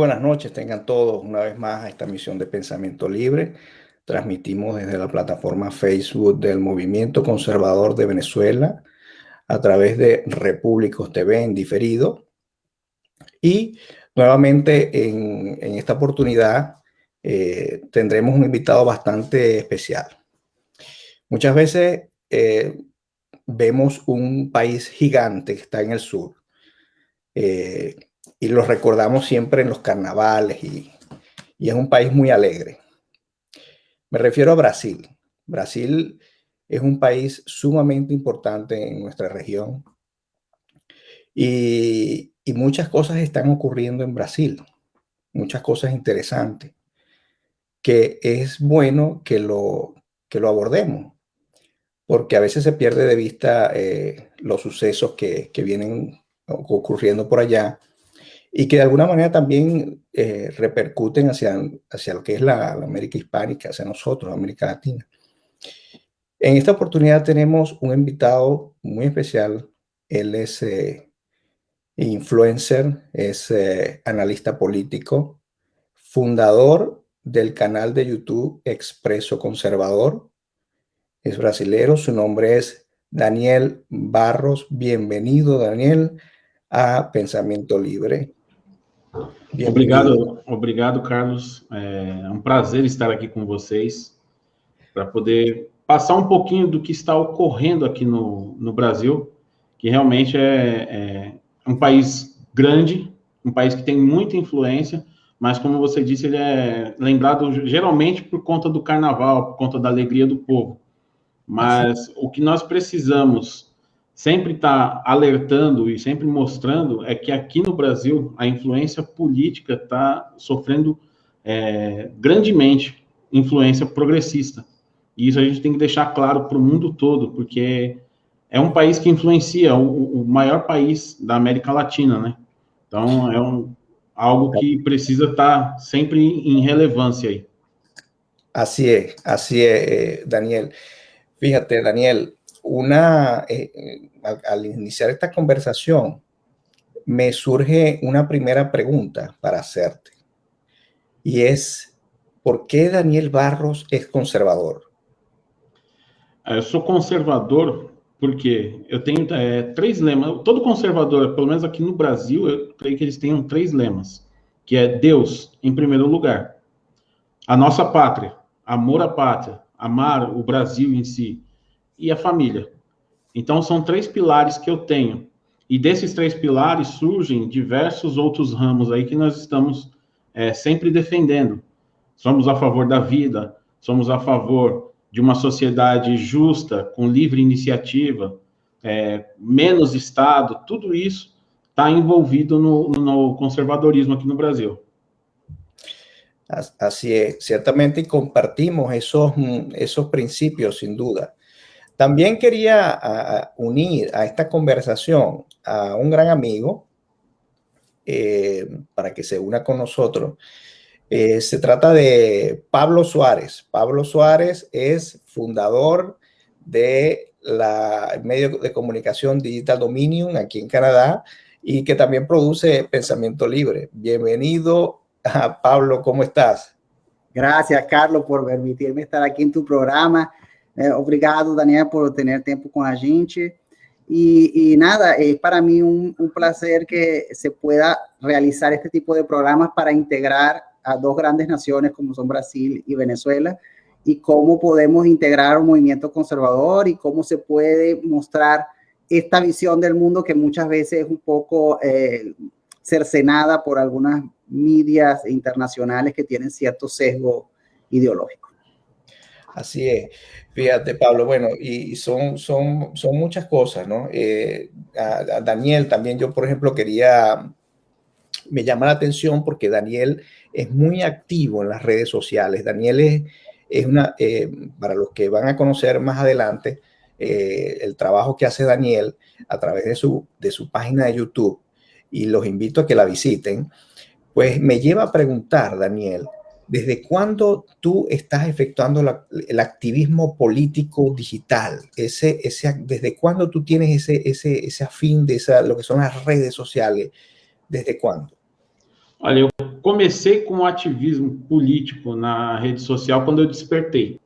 buenas noches, tengan todos una vez más a esta misión de Pensamiento Libre. Transmitimos desde la plataforma Facebook del Movimiento Conservador de Venezuela a través de Repúblicos TV en diferido. Y nuevamente en, esta oportunidad eh, tendremos un invitado bastante especial. Muchas veces eh, vemos un país gigante que está en el sur, eh, y lo recordamos siempre en los carnavales y, es un país muy alegre. Me refiero a Brasil. Brasil es un país sumamente importante en nuestra región y, y muchas cosas están ocurriendo en Brasil, muchas cosas interesantes, que es bueno que lo, que lo abordemos, porque a veces se pierde de vista eh, los sucesos que, que vienen ocurriendo por allá y que de alguna manera también eh, repercuten hacia, hacia lo que es la, América hispánica, hacia nosotros, América Latina. En esta oportunidad tenemos un invitado muy especial. Él es eh, influencer, es eh, analista político, fundador del canal de YouTube Expreso Conservador. Es brasilero, su nombre es Daniel Barros. Bienvenido, Daniel, a Pensamiento Libre. Obrigado, obrigado, Carlos. É um prazer estar aqui com vocês para poder passar um pouquinho do que está ocorrendo aqui no, no Brasil, que realmente é, é um país grande, um país que tem muita influência, mas como você disse, ele é lembrado geralmente por conta do carnaval, por conta da alegria do povo. Mas o que nós precisamos sempre está alertando e sempre mostrando é que aqui no Brasil a influência política está sofrendo é, grandemente influência progressista. E isso a gente tem que deixar claro para o mundo todo, porque é um país que influencia o, o, maior país da América Latina, né? Então é um, algo que precisa estar tá sempre em relevância aí. Assim é, assim é, Daniel. Fíjate, Daniel, una, eh, eh, al, iniciar esta conversación, me surge una primera pregunta para hacerte. Y es, ¿por qué Daniel Barros es conservador? Ah, eu sou conservador porque eu tenho é, três lemas. Todo conservador, pelo menos aqui no Brasil, eu creio que eles tenham três lemas, que é Deus em primeiro lugar, a nossa pátria, amor à pátria, amar o Brasil em si, e a família. Então, são três pilares que eu tenho. E desses três pilares surgem diversos outros ramos aí que nós estamos é, sempre defendendo. Somos a favor da vida, somos a favor de uma sociedade justa, com livre iniciativa, é, menos Estado, tudo isso está envolvido no, no, conservadorismo aqui no Brasil. Assim é, certamente compartimos esos, esos princípios, sem dúvida. También quería unir a esta conversación a un gran amigo eh, para que se una con nosotros. Eh, se trata de Pablo Suárez. Pablo Suárez es fundador de la medio de comunicación Digital Dominion aquí en Canadá y que también produce Pensamiento Libre. Bienvenido a Pablo, ¿cómo estás? Gracias, Carlos, por permitirme estar aquí en tu programa. É, obrigado, Daniel, por ter tempo com a gente. E, e nada, é para mim um, um prazer que se pueda realizar este tipo de programas para integrar a dos grandes naciones como son Brasil y Venezuela y cómo podemos integrar un movimiento conservador y cómo se puede mostrar esta visión del mundo que muchas veces es un poco eh, cercenada por algunas medias internacionales que tienen cierto sesgo ideológico. Así es. Fíjate, Pablo, bueno, y son, son, son muchas cosas, ¿no? Eh, a, Daniel también yo, por ejemplo, quería me llama la atención porque Daniel es muy activo en las redes sociales. Daniel es, es una, eh, para los que van a conocer más adelante, eh, el trabajo que hace Daniel a través de su, de su página de YouTube, y los invito a que la visiten, pues me lleva a preguntar, Daniel, ¿desde cuándo tú estás efectuando el activismo político digital? Ese, ese, ¿Desde cuándo tú tienes ese, ese, ese afín de esa, lo que son las redes sociales? ¿Desde cuándo? Olha, eu comecei com o ativismo político na rede social quando eu despertei.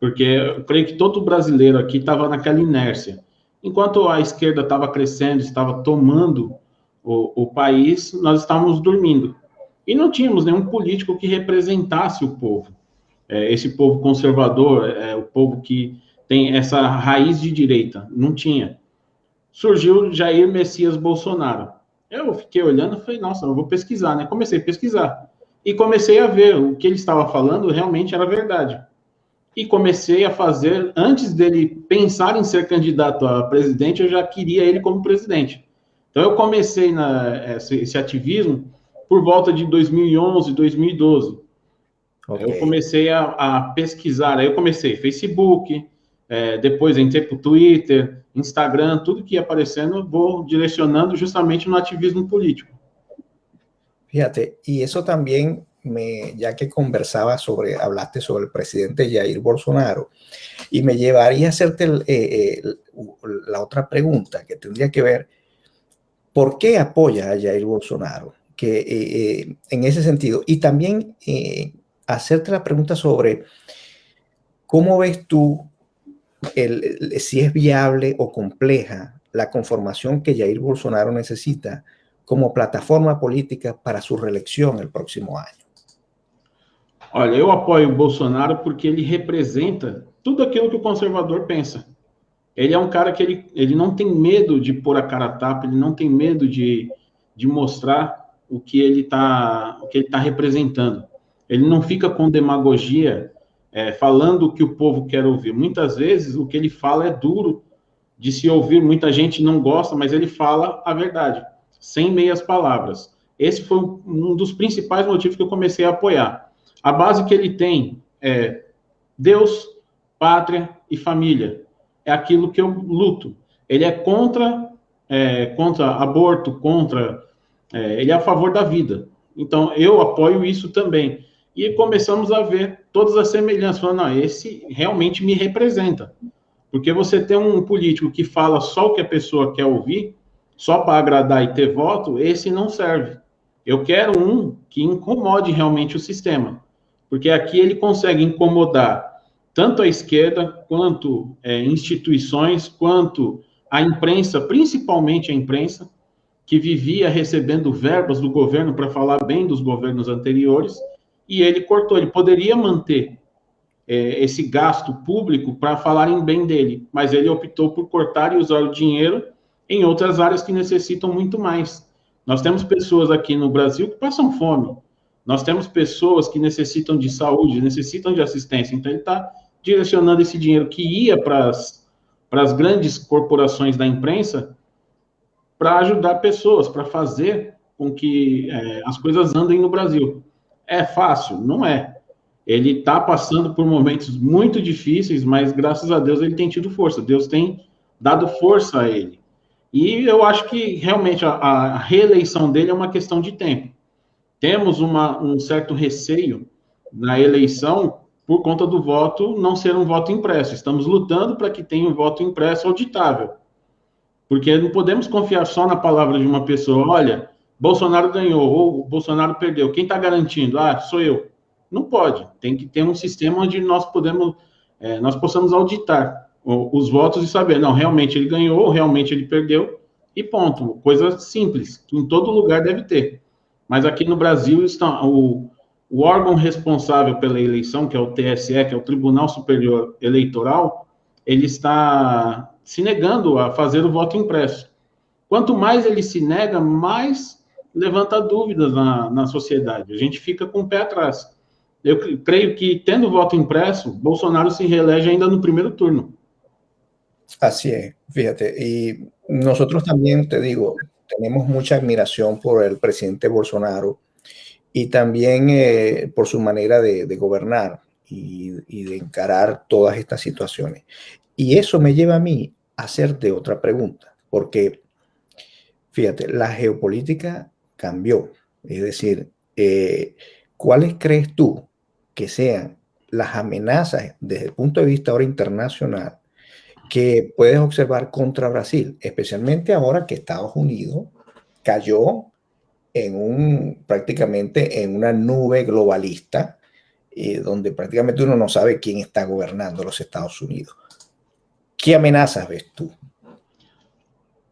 Porque eu creio que todo brasileiro aqui estava naquela inércia. Enquanto a esquerda estava crescendo, estava tomando o, o país, nós estávamos dormindo. E não tínhamos nenhum político que representasse o povo. É, esse povo conservador, é, o povo que tem essa raiz de direita. Não tinha. Surgiu Jair Messias Bolsonaro. Eu fiquei olhando e falei, nossa, eu vou pesquisar, né? Comecei a pesquisar. E comecei a ver o que ele estava falando realmente era verdade. E comecei a fazer, antes dele pensar em ser candidato a presidente, eu já queria ele como presidente. Então eu comecei na, esse, esse ativismo por volta de 2011, 2012. Okay. Eu comecei a, a, pesquisar, aí eu comecei Facebook, é, depois entrei para o Twitter, Instagram, tudo que ia aparecendo, vou direcionando justamente no ativismo político. Fíjate, y eso también, me, ya que conversaba sobre, hablaste sobre el presidente Jair Bolsonaro, y me llevaría a hacerte el, eh, eh, la otra pregunta que tendría que ver, ¿por qué apoya a Jair Bolsonaro? Que eh, eh en ese sentido, y también eh, hacerte la pregunta sobre cómo ves tú el, si es viable o compleja la conformación que Jair Bolsonaro necesita como plataforma política para su reelección el próximo año. Olha, eu apoio o Bolsonaro porque ele representa tudo aquilo que o conservador pensa. Ele é um cara que ele, ele não tem medo de pôr a cara a tapa, ele não tem medo de, de mostrar o que ele está tá representando. Ele não fica com demagogia é, falando o que o povo quer ouvir. Muitas vezes o que ele fala é duro de se ouvir, muita gente não gosta, mas ele fala a verdade, sem meias palavras. Esse foi um dos principais motivos que eu comecei a apoiar. A base que ele tem é Deus, pátria e família. É aquilo que eu luto. Ele é contra, é, contra aborto, contra. É, ele é a favor da vida. Então, eu apoio isso também e começamos a ver todas as semelhanças, falando, não, esse realmente me representa. Porque você tem um político que fala só o que a pessoa quer ouvir, só para agradar e ter voto, esse não serve. Eu quero um que incomode realmente o sistema. Porque aqui ele consegue incomodar tanto a esquerda, quanto é, instituições, quanto a imprensa, principalmente a imprensa, que vivia recebendo verbas do governo para falar bem dos governos anteriores, e ele cortou. Ele poderia manter é, esse gasto público para falarem bem dele, mas ele optou por cortar e usar o dinheiro em outras áreas que necessitam muito mais. Nós temos pessoas aqui no Brasil que passam fome. Nós temos pessoas que necessitam de saúde, necessitam de assistência. Então, ele está direcionando esse dinheiro que ia para as grandes corporações da imprensa para ajudar pessoas, para fazer com que é, as coisas andem no Brasil. É fácil? Não é. Ele está passando por momentos muito difíceis, mas graças a Deus ele tem tido força. Deus tem dado força a ele. E eu acho que realmente a, a reeleição dele é uma questão de tempo. Temos uma, um certo receio na eleição por conta do voto não ser um voto impresso. Estamos lutando para que tenha um voto impresso auditável. Porque não podemos confiar só na palavra de uma pessoa. Olha, Bolsonaro ganhou ou Bolsonaro perdeu. Quem está garantindo? Ah, sou eu. Não pode. Tem que ter um sistema onde nós podemos, é, nós possamos auditar os votos e saber, não, realmente ele ganhou, ou realmente ele perdeu, e ponto. Coisa simples, que em todo lugar deve ter. Mas aqui no Brasil está o, o órgão responsável pela eleição, que é o TSE, que é o Tribunal Superior Eleitoral, ele está se negando a fazer o voto impresso. Quanto mais ele se nega, mais levanta dúvidas na, na sociedade. A gente fica com o pé atrás. Eu creio que, tendo voto impresso, Bolsonaro se reelege ainda no primeiro turno. Así es, fíjate. Y nosotros también, te digo, tenemos mucha admiración por el presidente Bolsonaro y también eh, por su manera de, de gobernar y, y, de encarar todas estas situaciones. Y eso me lleva a mí a hacerte otra pregunta, porque fíjate, la geopolítica cambió. Es decir, eh, ¿cuáles crees tú que sean las amenazas desde el punto de vista ahora internacional que puedes observar contra Brasil, especialmente ahora que Estados Unidos cayó en un prácticamente en una nube globalista eh, donde prácticamente uno no sabe quién está gobernando los Estados Unidos. ¿Qué amenazas ves tú?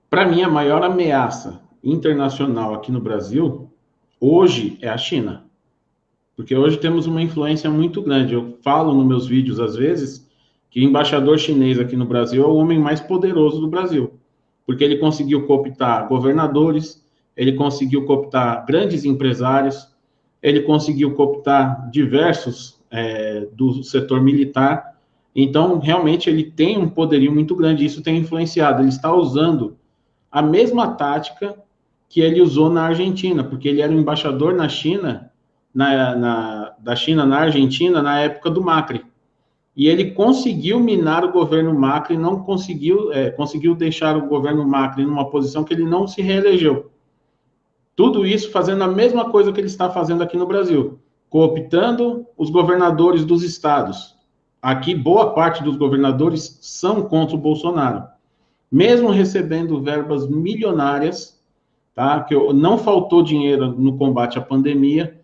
Para mí, a maior ameaça internacional aqui no Brasil hoje é a China. Porque hoje temos uma influência muito grande. Eu falo nos meus vídeos, às vezes, que o embaixador chinês aqui no Brasil é o homem mais poderoso do Brasil. Porque ele conseguiu cooptar governadores, ele conseguiu cooptar grandes empresários, ele conseguiu cooptar diversos é, do setor militar. Então, realmente, ele tem um poderio muito grande. Isso tem influenciado. Ele está usando a mesma tática que ele usou na Argentina, porque ele era o embaixador na China, na, na, da China na Argentina, na época do Macri. E ele conseguiu minar o governo Macri, não conseguiu, é, conseguiu deixar o governo Macri numa posição que ele não se reelegeu. Tudo isso fazendo a mesma coisa que ele está fazendo aqui no Brasil, cooptando os governadores dos estados. Aqui, boa parte dos governadores são contra o Bolsonaro. Mesmo recebendo verbas milionárias tá? Que não faltou dinheiro no combate à pandemia.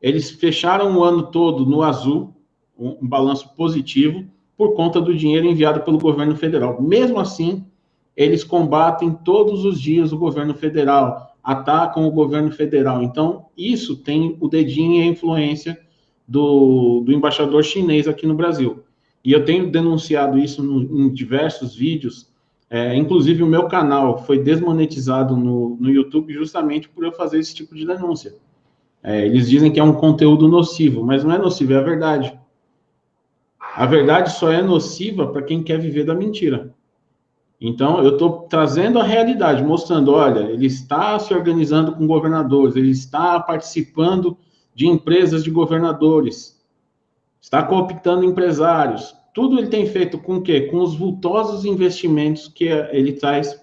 Eles fecharam o ano todo no azul, um, um balanço positivo, por conta do dinheiro enviado pelo governo federal. Mesmo assim, eles combatem todos os dias o governo federal, atacam o governo federal. Então, isso tem o dedinho e a influência do, do embaixador chinês aqui no Brasil. E eu tenho denunciado isso no, em diversos vídeos, é, inclusive, o meu canal foi desmonetizado no, no YouTube justamente por eu fazer esse tipo de denúncia. É, eles dizem que é um conteúdo nocivo, mas não é nocivo, é a verdade. A verdade só é nociva para quem quer viver da mentira. Então, eu estou trazendo a realidade, mostrando, olha, ele está se organizando com governadores, ele está participando de empresas de governadores, está cooptando empresários, tudo ele tem feito com o quê? Com os vultosos investimentos que ele traz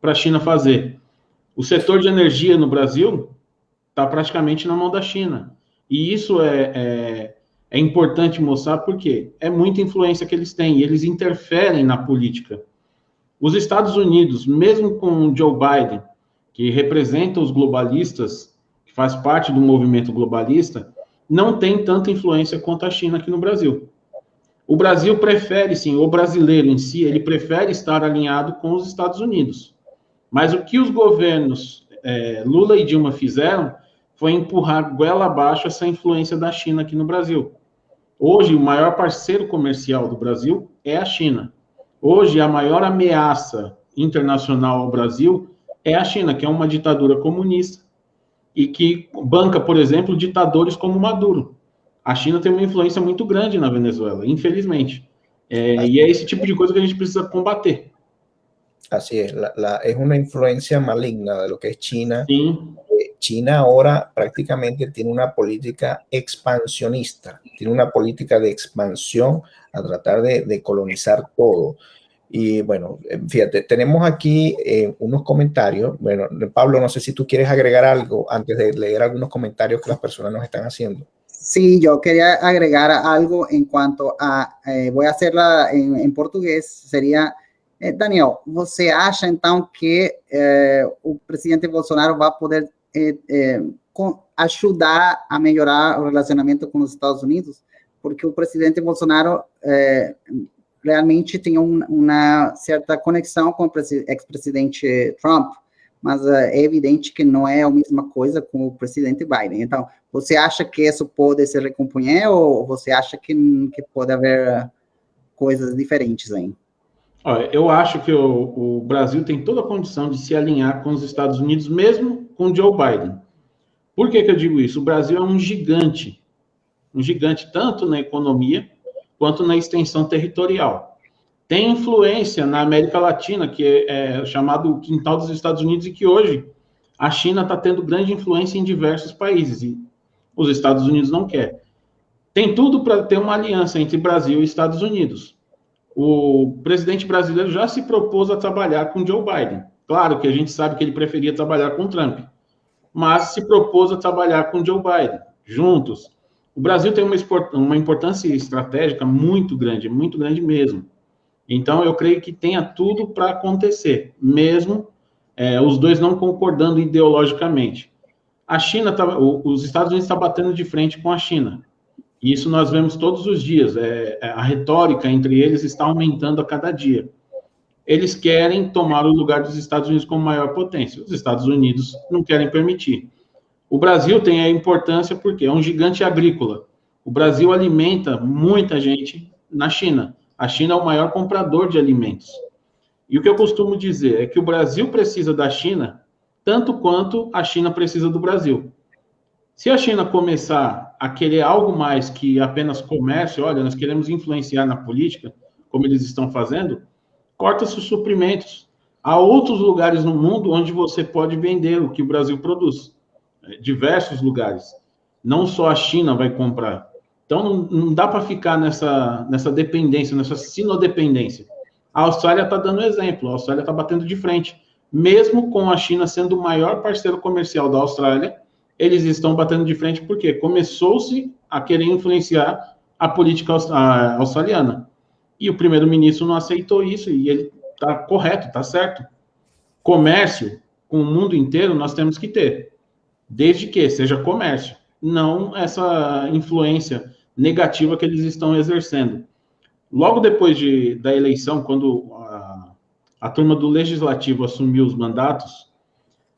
para a China fazer. O setor de energia no Brasil está praticamente na mão da China. E isso é, é, é, importante mostrar porque é muita influência que eles têm e eles interferem na política. Os Estados Unidos, mesmo com Joe Biden, que representa os globalistas, faz parte do movimento globalista, não tem tanta influência quanto a China aqui no Brasil. O Brasil prefere, sim, o brasileiro em si, ele prefere estar alinhado com os Estados Unidos. Mas o que os governos é, Lula e Dilma fizeram foi empurrar goela abaixo essa influência da China aqui no Brasil. Hoje, o maior parceiro comercial do Brasil é a China. Hoje, a maior ameaça internacional ao Brasil é a China, que é uma ditadura comunista e que banca, por exemplo, ditadores como Maduro a China tem uma influência muito grande na Venezuela, infelizmente. É, e é esse tipo de coisa que a gente precisa combater. Así es, la, la, es una influencia maligna de lo que es China. Sí. Eh, China ahora prácticamente tiene una política expansionista, tiene una política de expansión a tratar de, de colonizar todo. Y bueno, eh, fíjate, tenemos aquí eh, unos comentarios. Bueno, Pablo, no sé si tú quieres agregar algo antes de leer algunos comentarios que las personas nos están haciendo. Sí, yo quería agregar algo en cuanto a, eh, voy a hacerla en, en português, seria, eh, Daniel, você acha então que eh, o presidente Bolsonaro vai poder eh, eh, com, ajudar a melhorar o relacionamento com os Estados Unidos? Porque o presidente Bolsonaro realmente tem um, uma certa conexão com o ex-presidente Trump, mas é evidente que não é a mesma coisa com o presidente Biden. Então, você acha que isso pode se recompor ou você acha que, que pode haver coisas diferentes aí? Olha, eu acho que o, o, Brasil tem toda a condição de se alinhar com os Estados Unidos, mesmo com Joe Biden. Por que, que eu digo isso? O Brasil é um gigante, um gigante tanto na economia quanto na extensão territorial. tem influência na América Latina, que é, é chamado quintal dos Estados Unidos, e que hoje a China está tendo grande influência em diversos países, e os Estados Unidos não quer. Tem tudo para ter uma aliança entre Brasil e Estados Unidos. O presidente brasileiro já se propôs a trabalhar com Joe Biden. Claro que a gente sabe que ele preferia trabalhar com Trump, mas se propôs a trabalhar com Joe Biden, juntos. O Brasil tem uma, importância estratégica muito grande, muito grande mesmo. Então, eu creio que tenha tudo para acontecer, mesmo é, os dois não concordando ideologicamente. A China, tá, os Estados Unidos estão tá batendo de frente com a China. Isso nós vemos todos os dias. É, é, a retórica entre eles está aumentando a cada dia. Eles querem tomar o lugar dos Estados Unidos como maior potência. Os Estados Unidos não querem permitir. O Brasil tem a importância porque é um gigante agrícola. O Brasil alimenta muita gente na China. A China é o maior comprador de alimentos. E o que eu costumo dizer é que o Brasil precisa da China tanto quanto a China precisa do Brasil. Se a China começar a querer algo mais que apenas comércio, olha, nós queremos influenciar na política, como eles estão fazendo, corta-se os suprimentos. Há outros lugares no mundo onde você pode vender o que o Brasil produz. Diversos lugares. Não só a China vai comprar. Então, não, não dá para ficar nessa, nessa dependência, nessa sinodependência. A Austrália está dando exemplo, a Austrália está batendo de frente. Mesmo com a China sendo o maior parceiro comercial da Austrália, eles estão batendo de frente porque começou-se a querer influenciar a política australiana. E o primeiro-ministro não aceitou isso e ele está correto, está certo. Comércio com o mundo inteiro nós temos que ter, desde que seja comércio, não essa influência negativa que eles estão exercendo. Logo depois de, da eleição, quando a, a turma do legislativo assumiu os mandatos,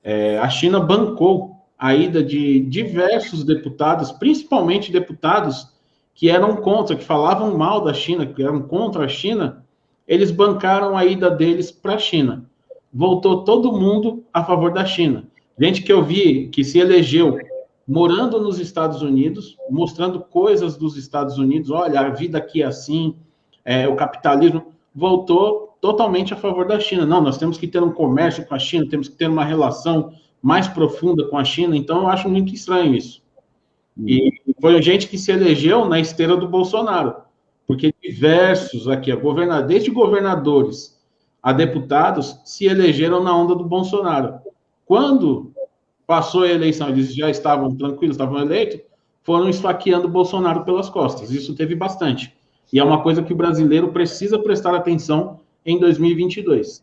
é, a China bancou a ida de diversos deputados, principalmente deputados que eram contra, que falavam mal da China, que eram contra a China, eles bancaram a ida deles para a China. Voltou todo mundo a favor da China. Gente que eu vi que se elegeu morando nos Estados Unidos, mostrando coisas dos Estados Unidos, olha, a vida aqui é assim, é, o capitalismo, voltou totalmente a favor da China. Não, nós temos que ter um comércio com a China, temos que ter uma relação mais profunda com a China, então eu acho muito estranho isso. E foi gente que se elegeu na esteira do Bolsonaro, porque diversos aqui, desde governadores a deputados, se elegeram na onda do Bolsonaro. Quando passou a eleição, eles já estavam tranquilos, estavam eleitos, foram esfaqueando Bolsonaro pelas costas. Isso teve bastante. E é uma coisa que o brasileiro precisa prestar atenção em 2022.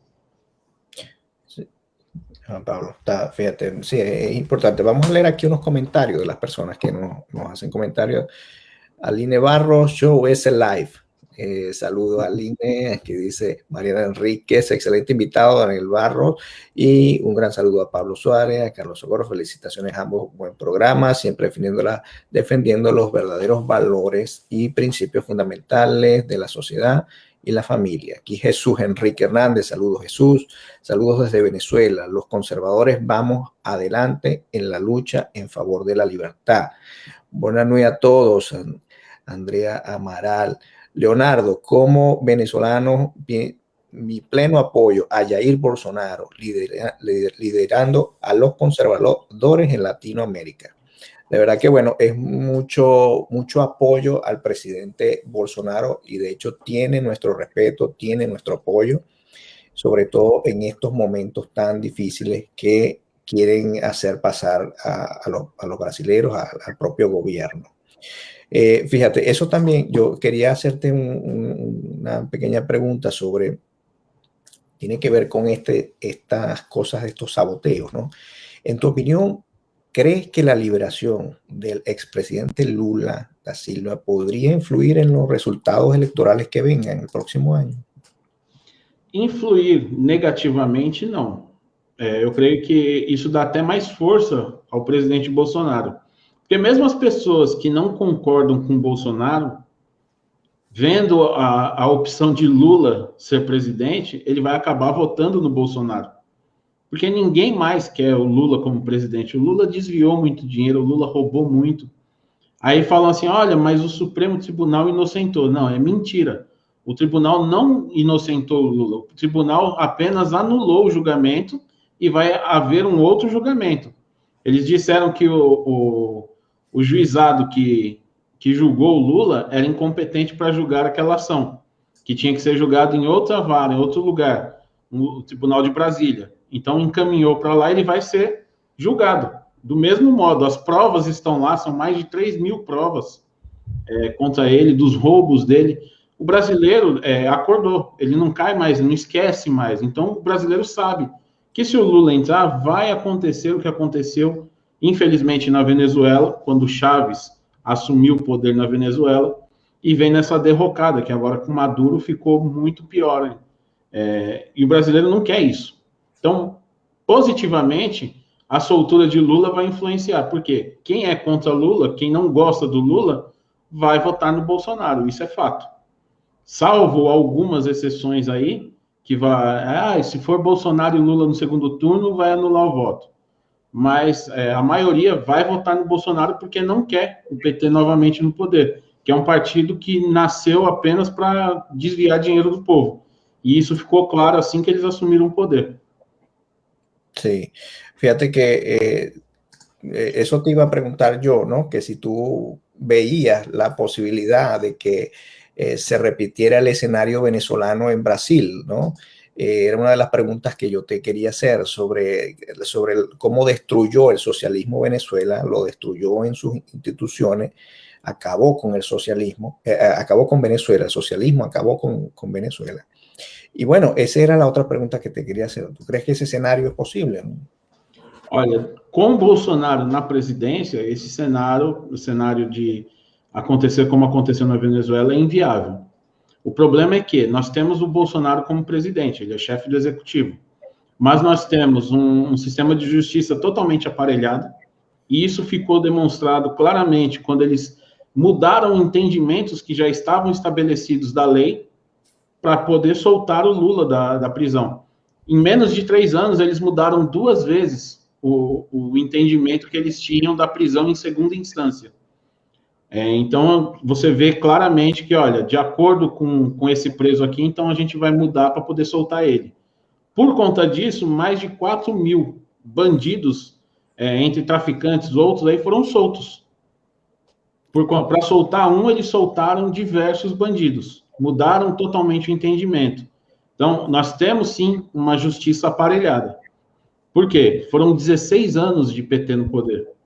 Pablo, está, fíjate, sí, es importante. Vamos a leer aquí unos comentarios de las personas que nos, nos hacen comentarios. Aline Barros, Show es live. Eh, saludo a Aline, que dice Mariana Enríquez, excelente invitado, Daniel Barros, y un gran saludo a Pablo Suárez, a Carlos Socorro, felicitaciones a ambos, buen programa, siempre defendiendo los verdaderos valores y principios fundamentales de la sociedad y la familia. Aquí Jesús Enrique Hernández, saludos Jesús, saludos desde Venezuela. Los conservadores vamos adelante en la lucha en favor de la libertad. Buenas noches a todos. Andrea Amaral. Leonardo, como venezolano, mi pleno apoyo a Jair Bolsonaro, liderando a los conservadores en Latinoamérica de verdad que bueno, es mucho, mucho apoyo al presidente Bolsonaro y de hecho tiene nuestro respeto, tiene nuestro apoyo, sobre todo en estos momentos tan difíciles que quieren hacer pasar a, los, a los, brasileños, al propio gobierno. Eh, fíjate, eso también, yo quería hacerte una pequeña pregunta sobre, tiene que ver con este, estas cosas, estos saboteos, ¿no? En tu opinión, ¿Crees que la liberación del expresidente Lula da Silva podría influir en los resultados electorales que vengan el próximo año? Influir negativamente, não. É, eu creio que isso dá até mais força ao presidente Bolsonaro. Porque mesmo as pessoas que não concordam com Bolsonaro, vendo a, a opção de Lula ser presidente, ele vai acabar votando no Bolsonaro. Porque ninguém mais quer o Lula como presidente. O Lula desviou muito dinheiro, o Lula roubou muito. Aí falam assim: olha, mas o Supremo Tribunal inocentou. Não, é mentira. O tribunal não inocentou o Lula, o tribunal apenas anulou o julgamento e vai haver um outro julgamento. Eles disseram que o, o, o juizado que, que julgou o Lula era incompetente para julgar aquela ação, que tinha que ser julgado em outra vara, em outro lugar, no Tribunal de Brasília. Então, encaminhou para lá, ele vai ser julgado. Do mesmo modo, as provas estão lá, são mais de 3 mil provas é, contra ele, dos roubos dele o brasileiro é, acordou, ele não cai mais, não esquece mais. Então, o brasileiro sabe que se o Lula entrar, vai acontecer o que aconteceu, infelizmente, na Venezuela, quando Chaves assumiu o poder na Venezuela, e vem nessa derrocada, que agora com Maduro ficou muito pior. É, e o brasileiro não quer isso. Então, positivamente, a soltura de Lula vai influenciar, porque quem é contra Lula, quem não gosta do Lula, vai votar no Bolsonaro, isso é fato salvo algumas exceções aí, que vai, ah, se for Bolsonaro e Lula no segundo turno, vai anular o voto. Mas é, a maioria vai votar no Bolsonaro porque não quer o PT novamente no poder, que é um partido que nasceu apenas para desviar dinheiro do povo. E isso ficou claro assim que eles assumiram o poder. Sim. Fíjate que eh, eh eso te iba a yo, ¿no? Que si tú veías la posibilidad de que Eh, se repitiera el escenario venezolano en Brasil, ¿no? Eh, era una de las preguntas que yo te quería hacer sobre, sobre cómo destruyó el socialismo Venezuela, lo destruyó en sus instituciones, acabó con el socialismo, eh, acabó con Venezuela, el socialismo acabó con, con, Venezuela. Y bueno, esa era la otra pregunta que te quería hacer. ¿Tú crees que ese escenario es posible? Olha, com Bolsonaro na presidência, esse cenário, o cenário de acontecer como aconteceu na Venezuela é inviável. O problema é que nós temos o Bolsonaro como presidente, ele é chefe do executivo, mas nós temos um, um sistema de justiça totalmente aparelhado, e isso ficou demonstrado claramente quando eles mudaram entendimentos que já estavam estabelecidos da lei para poder soltar o Lula da, da prisão. Em menos de três anos, eles mudaram duas vezes o, o entendimento que eles tinham da prisão em segunda instância. É, então, você vê claramente que, olha, de acordo com, com esse preso aqui, então a gente vai mudar para poder soltar ele. Por conta disso, mais de 4 mil bandidos, é, entre traficantes outros, aí foram soltos. Para soltar um, eles soltaram diversos bandidos. Mudaram totalmente o entendimento. Então, nós temos sim uma justiça aparelhada. Por quê? Foram 16 anos de PT no poder.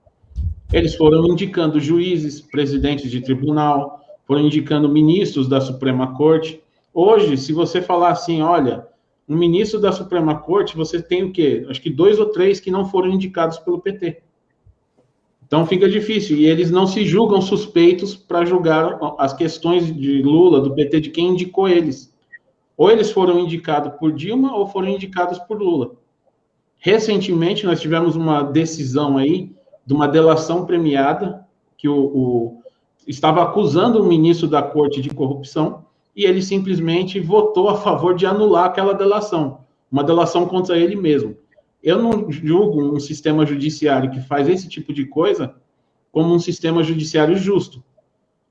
Eles foram indicando juízes, presidentes de tribunal, foram indicando ministros da Suprema Corte. Hoje, se você falar assim, olha, um ministro da Suprema Corte, você tem o quê? Acho que dois ou três que não foram indicados pelo PT. Então fica difícil. E eles não se julgam suspeitos para julgar as questões de Lula, do PT, de quem indicou eles. Ou eles foram indicados por Dilma ou foram indicados por Lula. Recentemente, nós tivemos uma decisão aí de uma delação premiada que o, o estava acusando o ministro da corte de corrupção e ele simplesmente votou a favor de anular aquela delação, uma delação contra ele mesmo. Eu não julgo um sistema judiciário que faz esse tipo de coisa como um sistema judiciário justo,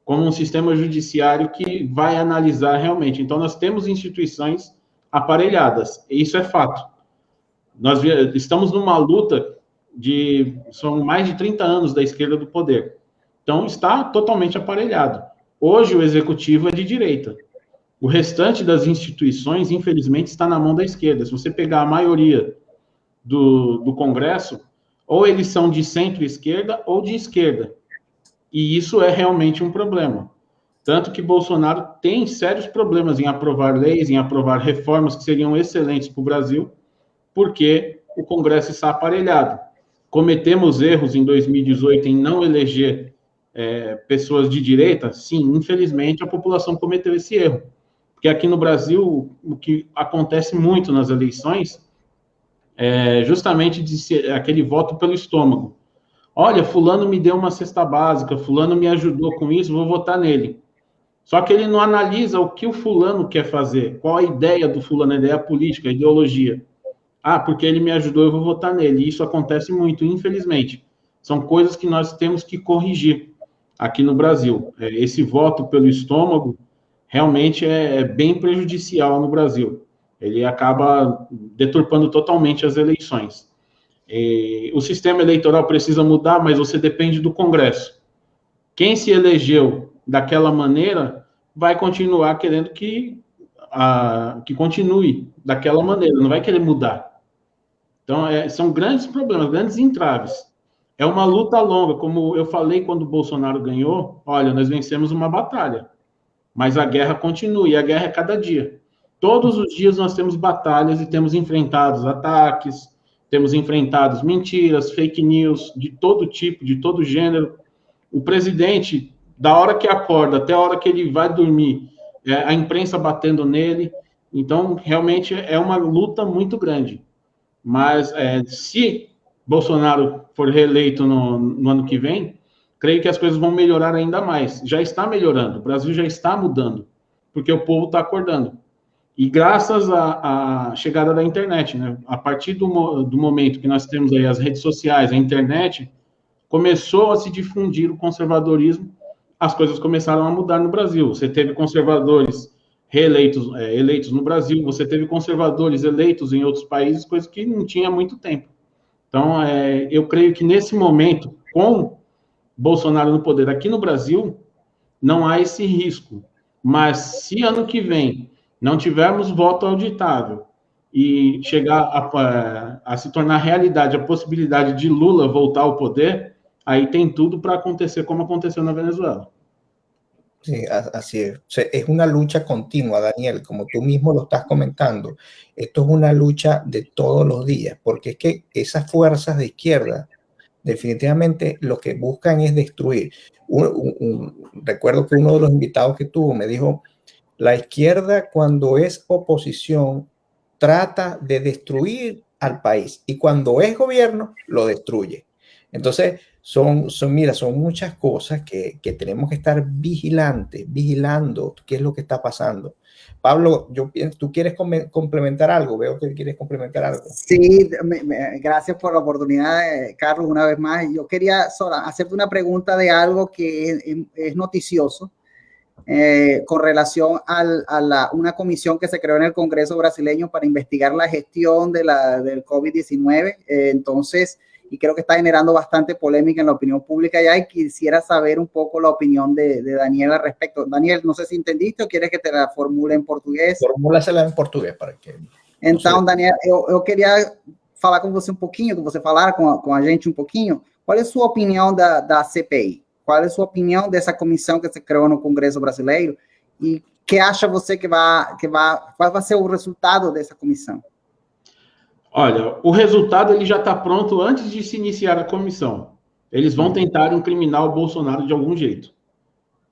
como um sistema judiciário que vai analisar realmente. Então, nós temos instituições aparelhadas, isso é fato. Nós estamos numa luta de são mais de 30 anos da esquerda do poder. Então está totalmente aparelhado. Hoje o executivo é de direita. O restante das instituições, infelizmente, está na mão da esquerda. Se você pegar a maioria do, do Congresso, ou eles são de centro-esquerda ou de esquerda. E isso é realmente um problema. Tanto que Bolsonaro tem sérios problemas em aprovar leis, em aprovar reformas que seriam excelentes para o Brasil, porque o Congresso está aparelhado. Cometemos erros em 2018 em não eleger é, pessoas de direita? Sim, infelizmente a população cometeu esse erro. Porque aqui no Brasil, o que acontece muito nas eleições é justamente aquele voto pelo estômago. Olha, fulano me deu uma cesta básica, fulano me ajudou com isso, vou votar nele. Só que ele não analisa o que o fulano quer fazer, qual a ideia do fulano, a ideia política, a ideologia. Ah, porque ele me ajudou, eu vou votar nele. Isso acontece muito, infelizmente. São coisas que nós temos que corrigir aqui no Brasil. É, esse voto pelo estômago realmente é, é bem prejudicial no Brasil. Ele acaba deturpando totalmente as eleições. E o sistema eleitoral precisa mudar, mas você depende do Congresso. Quem se elegeu daquela maneira vai continuar querendo que, a, que continue daquela maneira, não vai querer mudar. Então, é, são grandes problemas, grandes entraves. É uma luta longa, como eu falei quando o Bolsonaro ganhou, olha, nós vencemos uma batalha, mas a guerra continua, e a guerra é cada dia. Todos os dias nós temos batalhas e temos enfrentado ataques, temos enfrentado mentiras, fake news, de todo tipo, de todo gênero. O presidente, da hora que acorda até a hora que ele vai dormir, é, a imprensa batendo nele. Então, realmente é uma luta muito grande. Mas é, se Bolsonaro for reeleito no, no ano que vem, creio que as coisas vão melhorar ainda mais. Já está melhorando, o Brasil já está mudando, porque o povo está acordando. E graças à, à, chegada da internet, né? A partir do, do momento que nós temos aí as redes sociais, a internet, começou a se difundir o conservadorismo, as coisas começaram a mudar no Brasil. Você teve conservadores reeleitos é, eleitos no Brasil, você teve conservadores eleitos em outros países, coisa que não tinha há muito tempo. Então, é, eu creio que nesse momento, com Bolsonaro no poder aqui no Brasil, não há esse risco. Mas se ano que vem não tivermos voto auditável e chegar a, a, se tornar realidade a possibilidade de Lula voltar ao poder, aí tem tudo para acontecer como aconteceu na Venezuela. Sí, así es. Es una lucha continua, Daniel, como tú mismo lo estás comentando. Esto es una lucha de todos los días, porque es que esas fuerzas de izquierda definitivamente lo que buscan es destruir. Un, un, recuerdo que uno de los invitados que tuvo me dijo, la izquierda cuando es oposición trata de destruir al país y cuando es gobierno lo destruye. Entonces, son, son mira, son muchas cosas que, que tenemos que estar vigilantes, vigilando qué es lo que está pasando. Pablo, yo tú quieres complementar algo, veo que quieres complementar algo. Sí, me, me, gracias por la oportunidad, eh, Carlos, una vez más. Yo quería solo hacerte una pregunta de algo que es, es noticioso eh, con relación al, a la, una comisión que se creó en el Congreso brasileño para investigar la gestión de la, del COVID-19. Eh, entonces, y creo que está generando bastante polémica en la opinión pública ya y quisiera saber un poco la opinión de, de Daniel al respecto. Daniel, no sé si entendiste o quieres que te la formule en portugués. Formúlasela em português para que. Então, Daniel, eu, eu queria falar com você um pouquinho, que você falar com a, com a gente um pouquinho. Qual é a sua opinião da, da CPI? Qual é a sua opinião dessa comissão que se criou no Congresso Brasileiro? E que acha você que vai, que vai, qual vai ser o resultado dessa comissão? Olha, o resultado ele já está pronto antes de se iniciar a comissão. Eles vão tentar incriminar o Bolsonaro de algum jeito.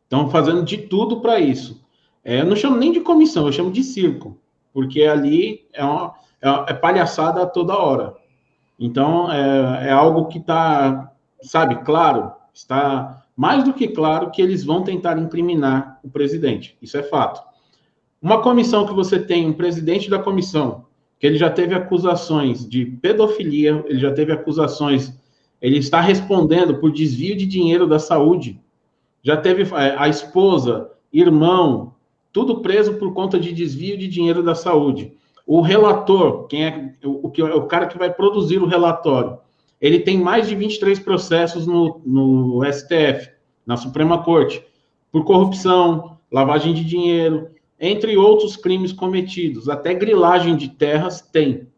Estão fazendo de tudo para isso. É, eu não chamo nem de comissão, eu chamo de circo, porque ali é, uma, é, é palhaçada toda hora. Então, é, é algo que está, sabe, claro, está mais do que claro que eles vão tentar incriminar o presidente. Isso é fato. Uma comissão que você tem um presidente da comissão, que ele já teve acusações de pedofilia, ele já teve acusações, ele está respondendo por desvio de dinheiro da saúde, já teve é, a esposa, irmão, tudo preso por conta de desvio de dinheiro da saúde. O relator, quem é o, o cara que vai produzir o relatório, ele tem mais de 23 processos no, no STF, na Suprema Corte, por corrupção, lavagem de dinheiro, entre outros crimes cometidos. Até grilagem de terras tem.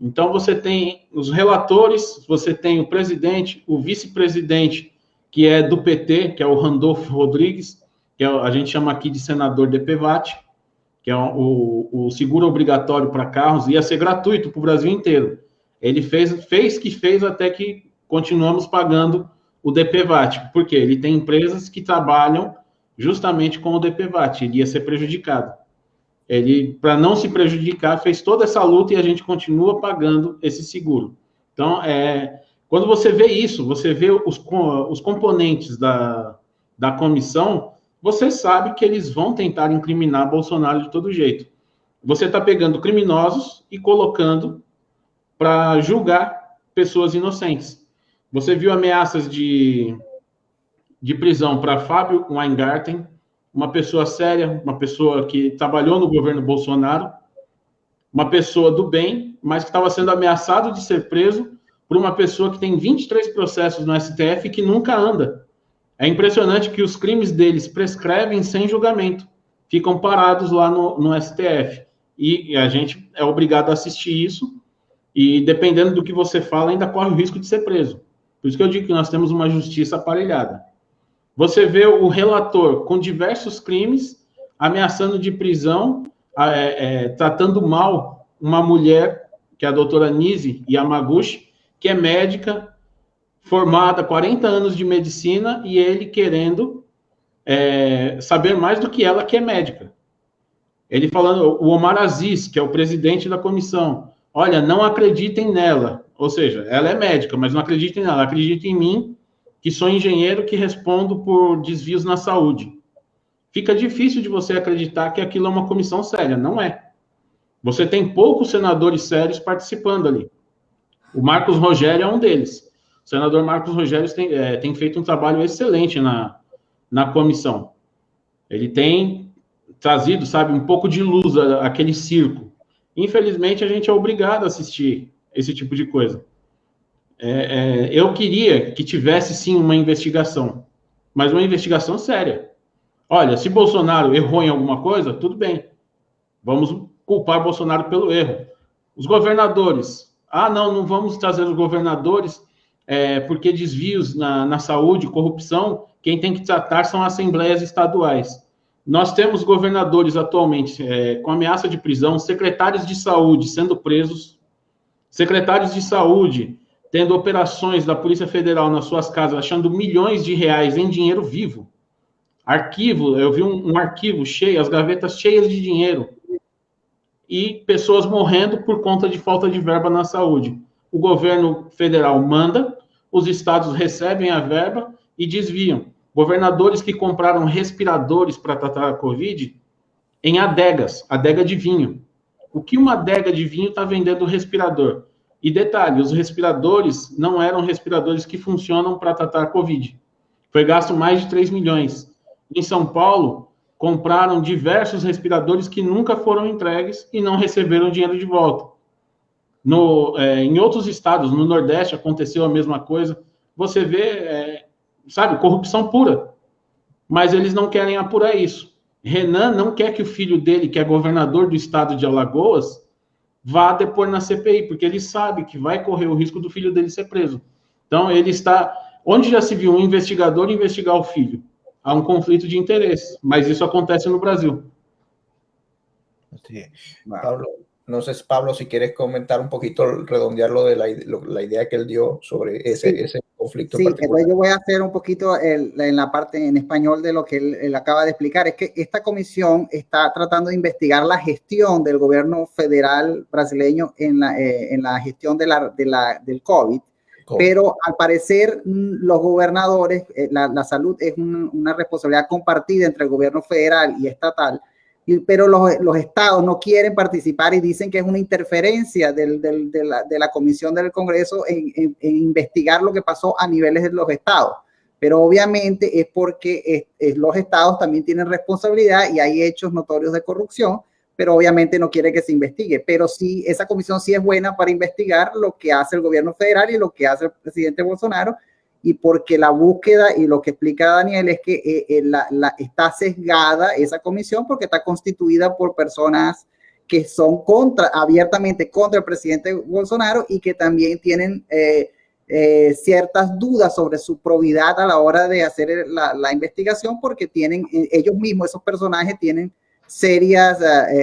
Então, você tem os relatores, você tem o presidente, o vice-presidente, que é do PT, que é o Randolfo Rodrigues, que é, a gente chama aqui de senador DPVAT, que é o, o seguro obrigatório para carros, ia ser gratuito para o Brasil inteiro. Ele fez, fez que fez até que continuamos pagando o DPVAT, porque ele tem empresas que trabalham justamente com o DPVAT, ele ia ser prejudicado. Ele, para não se prejudicar, fez toda essa luta e a gente continua pagando esse seguro. Então, é, quando você vê isso, você vê os, os componentes da, da comissão, você sabe que eles vão tentar incriminar Bolsonaro de todo jeito. Você está pegando criminosos e colocando para julgar pessoas inocentes. Você viu ameaças de, de prisão para Fábio Weingarten, uma pessoa séria, uma pessoa que trabalhou no governo Bolsonaro, uma pessoa do bem, mas que estava sendo ameaçado de ser preso por uma pessoa que tem 23 processos no STF que nunca anda. É impressionante que os crimes deles prescrevem sem julgamento, ficam parados lá no, no STF. E, e a gente é obrigado a assistir isso, e dependendo do que você fala, ainda corre o risco de ser preso. Por isso que eu digo que nós temos uma justiça aparelhada. Você vê o relator com diversos crimes, ameaçando de prisão, é, é, tratando mal uma mulher, que é a doutora Nise Yamaguchi, que é médica, formada 40 anos de medicina, e ele querendo é, saber mais do que ela, que é médica. Ele falando, o Omar Aziz, que é o presidente da comissão, olha, não acreditem nela. Ou seja, ela é médica, mas não acreditem nela, acreditem em mim, que sou engenheiro que respondo por desvios na saúde. Fica difícil de você acreditar que aquilo é uma comissão séria. Não é. Você tem poucos senadores sérios participando ali. O Marcos Rogério é um deles. O senador Marcos Rogério tem, é, tem feito um trabalho excelente na, na comissão. Ele tem trazido, sabe, um pouco de luz àquele circo. Infelizmente, a gente é obrigado a assistir esse tipo de coisa. É, é, eu queria que tivesse sim uma investigação, mas uma investigação séria. Olha, se Bolsonaro errou em alguma coisa, tudo bem. Vamos culpar Bolsonaro pelo erro. Os governadores. Ah, não, não vamos trazer os governadores é, porque desvios na, na saúde, corrupção, quem tem que tratar são assembleias estaduais. Nós temos governadores atualmente é, com ameaça de prisão, secretários de saúde sendo presos, secretários de saúde tendo operações da Polícia Federal nas suas casas, achando milhões de reais em dinheiro vivo. Arquivo, eu vi um, um arquivo cheio, as gavetas cheias de dinheiro. E pessoas morrendo por conta de falta de verba na saúde. O governo federal manda, os estados recebem a verba e desviam. Governadores que compraram respiradores para tratar a Covid em adegas, adega de vinho. O que uma adega de vinho está vendendo respirador? E detalhe, os respiradores não eram respiradores que funcionam para tratar a Covid. Foi gasto mais de 3 milhões. Em São Paulo, compraram diversos respiradores que nunca foram entregues e não receberam dinheiro de volta. No, é, em outros estados, no Nordeste, aconteceu a mesma coisa. Você vê, é, sabe, corrupção pura. Mas eles não querem apurar isso. Renan não quer que o filho dele, que é governador do estado de Alagoas, vá depor na CPI, porque ele sabe que vai correr o risco do filho dele ser preso. Então, ele está. Onde já se viu um investigador investigar o filho? Há um conflito de interesse, mas isso acontece no Brasil. Sí. Pablo, no sé, Pablo, si quieres comentar un poquito, redondear lo de la, lo, la idea que él dio sobre ese, sí. ese conflicto. Sí, yo voy a hacer un poquito el, en la parte en español de lo que él, él, acaba de explicar. Es que esta comisión está tratando de investigar la gestión del gobierno federal brasileño en la, eh, en la gestión de la, de la, del COVID. COVID. Pero al parecer los gobernadores, eh, la, la, salud es un, una responsabilidad compartida entre el gobierno federal y estatal pero los, los, estados no quieren participar y dicen que es una interferencia del, de, la, de, la, Comisión del Congreso en, investigar lo que pasó a niveles de los estados. Pero obviamente es porque los estados también tienen responsabilidad y hay hechos notorios de corrupción, pero obviamente no quiere que se investigue. Pero sí, esa comisión sí es buena para investigar lo que hace el gobierno federal y lo que hace el presidente Bolsonaro, y porque la búsqueda y lo que explica Daniel es que eh, eh, la, está sesgada esa comisión porque está constituida por personas que son contra, abiertamente contra el presidente Bolsonaro y que también tienen eh, ciertas dudas sobre su probidad a la hora de hacer la, la investigación porque tienen, ellos mismos, esos personajes tienen serias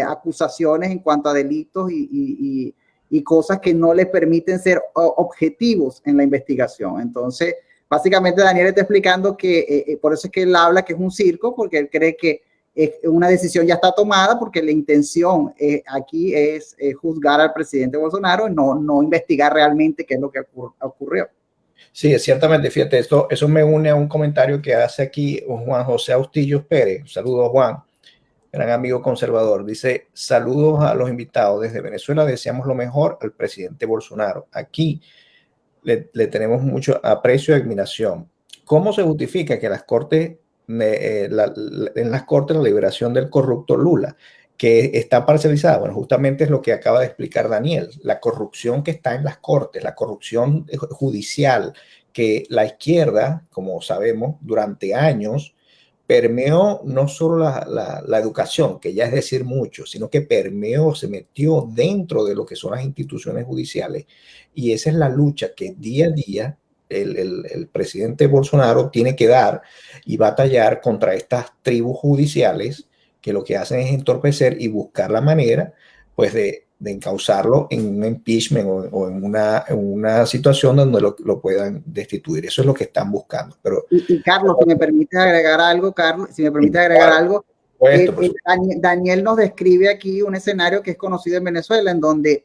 acusaciones en cuanto a delitos y, y y cosas que no les permiten ser objetivos en la investigación. Entonces, básicamente Daniel está explicando que eh, eh, por eso es que él habla que es un circo, porque él cree que una decisión ya está tomada, porque la intención eh, aquí es eh, juzgar al presidente Bolsonaro, no, no investigar realmente qué es lo que ocur ocurrió. Sí, ciertamente, fíjate, esto, eso me une a un comentario que hace aquí Juan José Austillos Pérez. Saludos, Juan gran amigo conservador. Dice, saludos a los invitados. Desde Venezuela deseamos lo mejor al presidente Bolsonaro. Aquí le, tenemos mucho aprecio y admiración. ¿Cómo se justifica que las cortes eh, en las cortes la liberación del corrupto Lula, que está parcializada. Bueno, justamente es lo que acaba de explicar Daniel, la corrupción que está en las cortes, la corrupción judicial, que la izquierda, como sabemos, durante años permeó no solo la, la, educación, que ya es decir mucho, sino que permeó, se metió dentro de lo que son las instituciones judiciales. Y esa es la lucha que día a día el, el, el, presidente Bolsonaro tiene que dar y batallar contra estas tribus judiciales que lo que hacen es entorpecer y buscar la manera, pues, de, de encauzarlo en un impeachment o, o en, una, en, una, situación donde lo, lo, puedan destituir. Eso es lo que están buscando. Pero, y, y Carlos, si me permite agregar algo, Carlos, si me permite agregar claro, algo, eh, eh, Daniel nos describe aquí un escenario que es conocido en Venezuela, en donde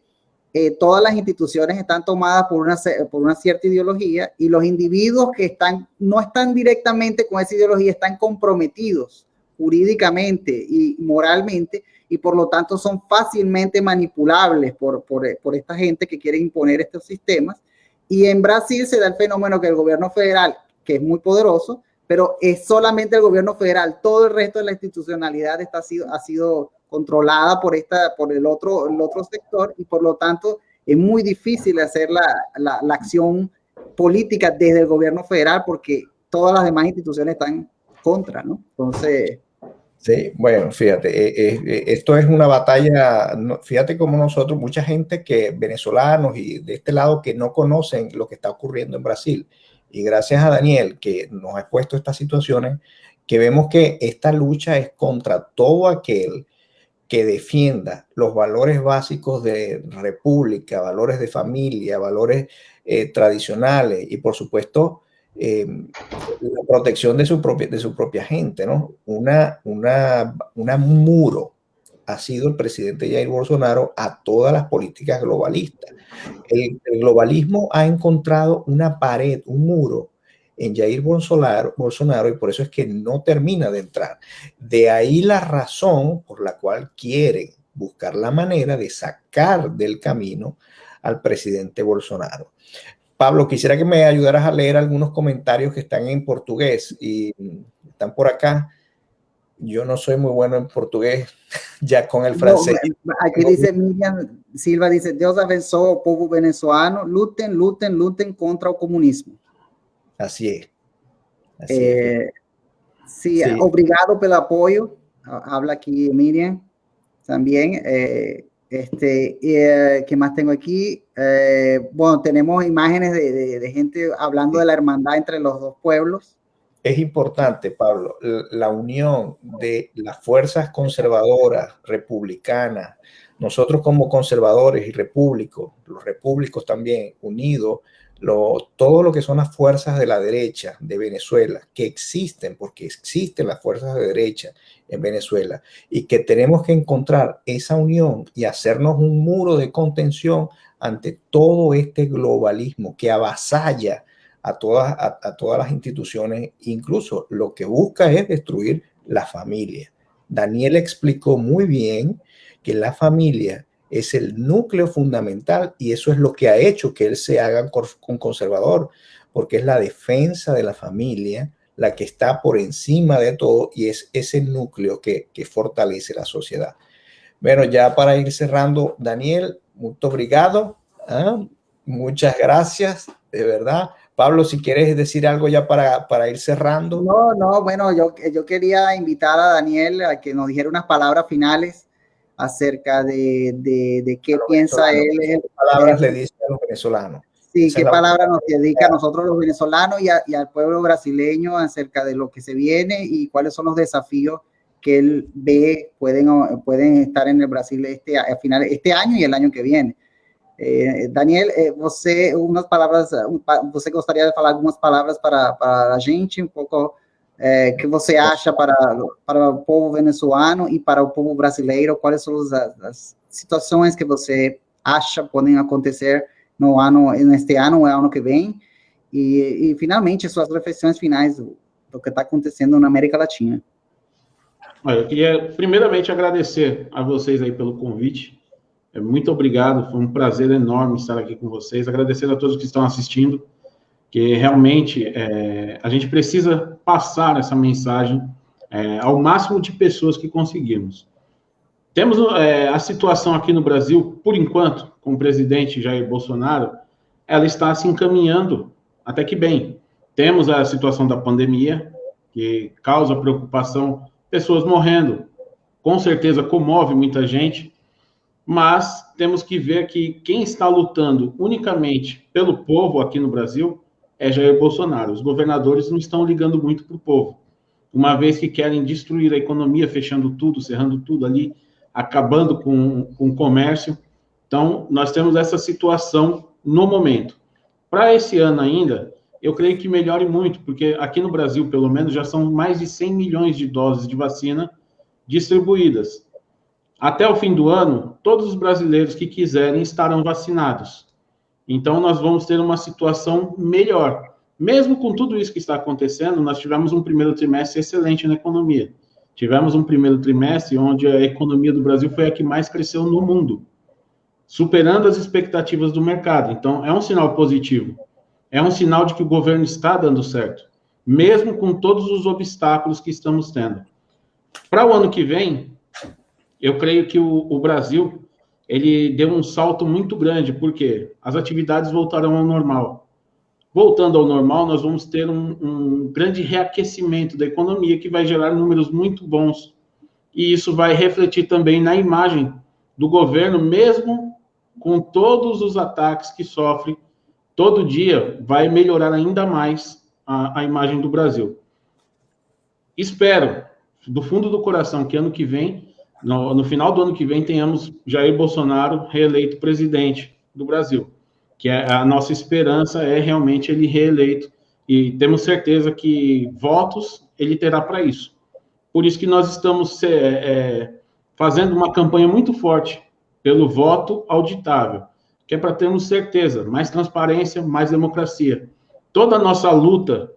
eh, todas las instituciones están tomadas por una, por una cierta ideología y los individuos que están, no están directamente con esa ideología, están comprometidos jurídicamente y moralmente y por lo tanto son fácilmente manipulables por, por, por, esta gente que quiere imponer estos sistemas. Y en Brasil se da el fenómeno que el gobierno federal, que es muy poderoso, pero es solamente el gobierno federal, todo el resto de la institucionalidad está, ha, sido, ha sido controlada por, esta, por el, otro, el otro sector y por lo tanto es muy difícil hacer la, la, la acción política desde el gobierno federal porque todas las demás instituciones están contra, ¿no? Entonces, Sí, bueno, fíjate, eh, eh, esto es una batalla, fíjate como nosotros, mucha gente que venezolanos y de este lado que no conocen lo que está ocurriendo en Brasil. Y gracias a Daniel que nos ha expuesto estas situaciones, que vemos que esta lucha es contra todo aquel que defienda los valores básicos de república, valores de familia, valores eh, tradicionales y por supuesto eh, la protección de su, propia, de su propia gente, ¿no? Una, una, muro ha sido el presidente Jair Bolsonaro a todas las políticas globalistas. El, el, globalismo ha encontrado una pared, un muro en Jair Bolsonaro, Bolsonaro y por eso es que no termina de entrar. De ahí la razón por la cual quieren buscar la manera de sacar del camino al presidente Bolsonaro. Pablo, quisiera que me ayudaras a leer algunos comentarios que están en portugués y están por acá. Yo no soy muy bueno en portugués, ya con el francés. No, aquí dice Miriam Silva, dice, Dios abençoe al povo venezolano, luten, luten, luten contra el comunismo. Así es. Así eh, es. Sí, sí, obrigado pelo apoyo. Habla aquí Miriam también. Eh, Este, eh, ¿Qué más tengo aquí? Eh, bueno, tenemos imágenes de, de, de, gente hablando de la hermandad entre los dos pueblos. Es importante, Pablo, la unión de las fuerzas conservadoras, republicanas, nosotros como conservadores y repúblicos, los repúblicos también unidos, lo, todo lo que son las fuerzas de la derecha de Venezuela, que existen, porque existen las fuerzas de derecha en Venezuela, y que tenemos que encontrar esa unión y hacernos un muro de contención ante todo este globalismo que avasalla a todas, a, a todas las instituciones, incluso lo que busca es destruir la familia. Daniel explicó muy bien que la familia es el núcleo fundamental y eso es lo que ha hecho que él se haga un conservador, porque es la defensa de la familia la que está por encima de todo y es ese núcleo que, que fortalece la sociedad. Bueno, ya para ir cerrando, Daniel, mucho obrigado. ¿eh? Muchas gracias, de verdad. Pablo, si quieres decir algo ya para, para ir cerrando. No, no, bueno, yo, yo quería invitar a Daniel a que nos dijera unas palabras finales acerca de, de, de qué piensa él. ¿Qué palabras le dice a los venezolanos? Sí, qué palabras nos dedica a nosotros los venezolanos y, a, y, al pueblo brasileño acerca de lo que se viene y cuáles son los desafíos que él ve pueden, pueden estar en el Brasil este, a final, este año y el año que viene. Eh, Daniel, eh, você, umas palavras, você gostaria de falar algumas palavras para, para a gente, um pouco é, que você acha para, para o povo venezuelano e para o povo brasileiro? Quais são as, as situações que você acha podem acontecer no ano, neste ano ou ano que vem? E, e finalmente, suas reflexões finais do, do que está acontecendo na América Latina. Olha, eu queria primeiramente agradecer a vocês aí pelo convite. Muito obrigado, foi um prazer enorme estar aqui com vocês. Agradecer a todos que estão assistindo. Que realmente é, a gente precisa passar essa mensagem é, ao máximo de pessoas que conseguirmos. Temos é, a situação aqui no Brasil, por enquanto, com o presidente Jair Bolsonaro, ela está se encaminhando até que bem. Temos a situação da pandemia, que causa preocupação, pessoas morrendo, com certeza comove muita gente, mas temos que ver que quem está lutando unicamente pelo povo aqui no Brasil é Jair Bolsonaro. Os governadores não estão ligando muito para o povo, uma vez que querem destruir a economia, fechando tudo, cerrando tudo ali, acabando com, com o comércio. Então, nós temos essa situação no momento. Para esse ano ainda, eu creio que melhore muito, porque aqui no Brasil, pelo menos, já são mais de 100 milhões de doses de vacina distribuídas. Até o fim do ano, todos os brasileiros que quiserem estarão vacinados. Então, nós vamos ter uma situação melhor. Mesmo com tudo isso que está acontecendo, nós tivemos um primeiro trimestre excelente na economia. Tivemos um primeiro trimestre onde a economia do Brasil foi a que mais cresceu no mundo, superando as expectativas do mercado. Então, é um sinal positivo. É um sinal de que o governo está dando certo, mesmo com todos os obstáculos que estamos tendo. Para o ano que vem, eu creio que o, o Brasil ele deu um salto muito grande, porque as atividades voltarão ao normal. Voltando ao normal, nós vamos ter um, um, grande reaquecimento da economia que vai gerar números muito bons. E isso vai refletir também na imagem do governo, mesmo com todos os ataques que sofre todo dia, vai melhorar ainda mais a, a imagem do Brasil. Espero, do fundo do coração, que ano que vem no, no, final do ano que vem tenhamos Jair Bolsonaro reeleito presidente do Brasil, que é a nossa esperança é realmente ele reeleito e temos certeza que votos ele terá para isso. Por isso que nós estamos é, é, fazendo uma campanha muito forte pelo voto auditável, que é para termos certeza, mais transparência, mais democracia. Toda a nossa luta,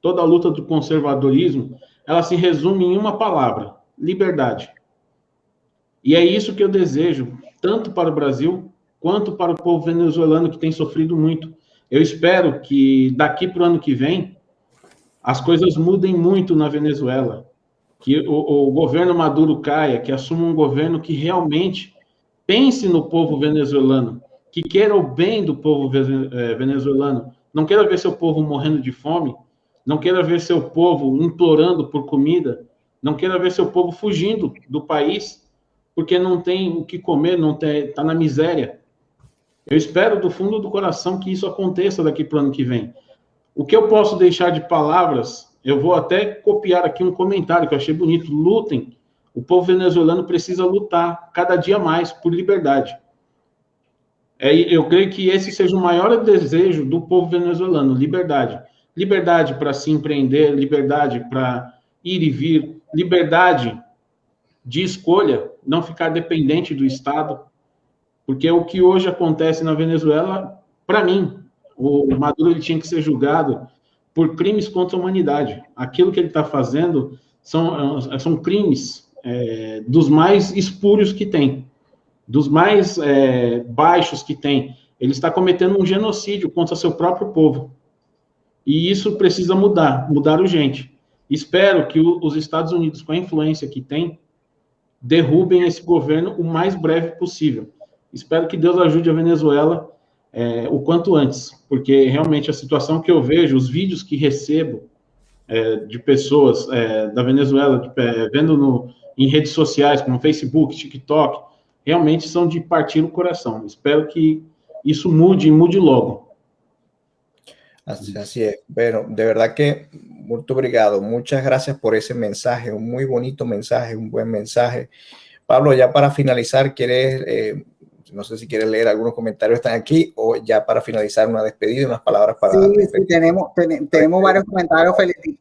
toda a luta do conservadorismo, ela se resume em uma palavra: liberdade. E é isso que eu desejo, tanto para o Brasil quanto para o povo venezuelano que tem sofrido muito. Eu espero que daqui para o ano que vem as coisas mudem muito na Venezuela, que o, o governo Maduro caia, que assuma um governo que realmente pense no povo venezuelano, que queira o bem do povo eh, venezuelano, não queira ver seu povo morrendo de fome, não queira ver seu povo implorando por comida, não queira ver seu povo fugindo do país porque não tem o que comer, não está na miséria. Eu espero do fundo do coração que isso aconteça daqui para o ano que vem. O que eu posso deixar de palavras, eu vou até copiar aqui um comentário que eu achei bonito. Lutem. O povo venezuelano precisa lutar cada dia mais por liberdade. É, eu creio que esse seja o maior desejo do povo venezuelano: liberdade. Liberdade para se empreender, liberdade para ir e vir, liberdade de escolha, não ficar dependente do Estado, porque o que hoje acontece na Venezuela, para mim, o Maduro ele tinha que ser julgado por crimes contra a humanidade. Aquilo que ele está fazendo são, são crimes é, dos mais espúrios que tem, dos mais é, baixos que tem. Ele está cometendo um genocídio contra seu próprio povo. E isso precisa mudar, mudar urgente. Espero que o, os Estados Unidos, com a influência que tem, derrubem esse governo o mais breve possível. Espero que Deus ajude a Venezuela é, o quanto antes, porque realmente a situação que eu vejo, os vídeos que recebo é, de pessoas é, da Venezuela, de, é, vendo no, em redes sociais como Facebook, TikTok, realmente são de partir o coração. Espero que isso mude e mude logo. Así, así, es. Bueno, de verdad que muy obrigado. Muchas gracias por ese mensaje, un muy bonito mensaje, un buen mensaje. Pablo, ya para finalizar, ¿quieres, eh, no sé si quieres leer algunos comentarios están aquí o ya para finalizar una despedida, unas palabras para... Sí, sí tenemos, tenemos varios comentarios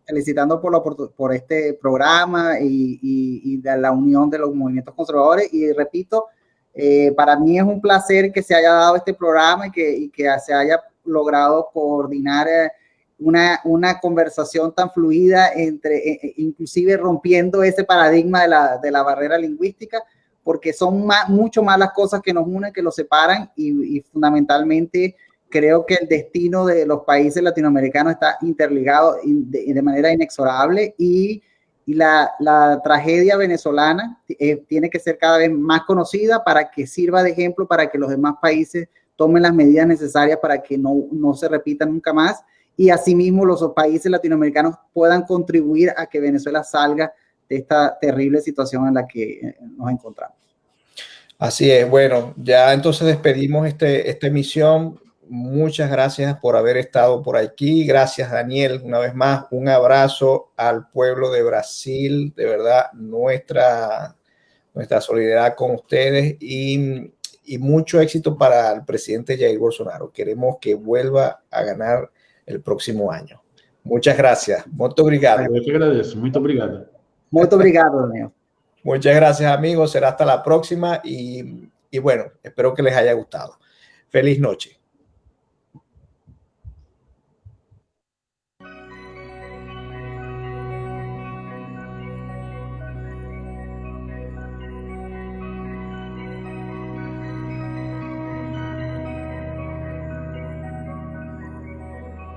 felicitando por, por este programa y, y, de la unión de los movimientos conservadores y repito, eh, para mí es un placer que se haya dado este programa y que, y que se haya logrado coordinar eh, una, una conversación tan fluida entre, eh, eh, inclusive rompiendo ese paradigma de la, de la barrera lingüística, porque son más, mucho más las cosas que nos unen que los separan y, fundamentalmente creo que el destino de los países latinoamericanos está interligado de, manera inexorable y, y la, la, tragedia venezolana tiene que ser cada vez más conocida para que sirva de ejemplo para que los demás países tomen las medidas necesarias para que no, no se repita nunca más y asimismo los países latinoamericanos puedan contribuir a que Venezuela salga de esta terrible situación en la que eh, nos encontramos. Así es, bueno, ya entonces despedimos este, esta emisión muchas gracias por haber estado por aquí. Gracias, Daniel, una vez más. Un abrazo al pueblo de Brasil. De verdad, nuestra, nuestra solidaridad con ustedes y, y mucho éxito para el presidente Jair Bolsonaro. Queremos que vuelva a ganar el próximo año. Muchas gracias. Muito obrigado. Eu te agradeço. Muito obrigado. Muito obrigado, Daniel. Muchas gracias, amigos. Será hasta la próxima y, y bueno, espero que les haya gustado. Feliz noche.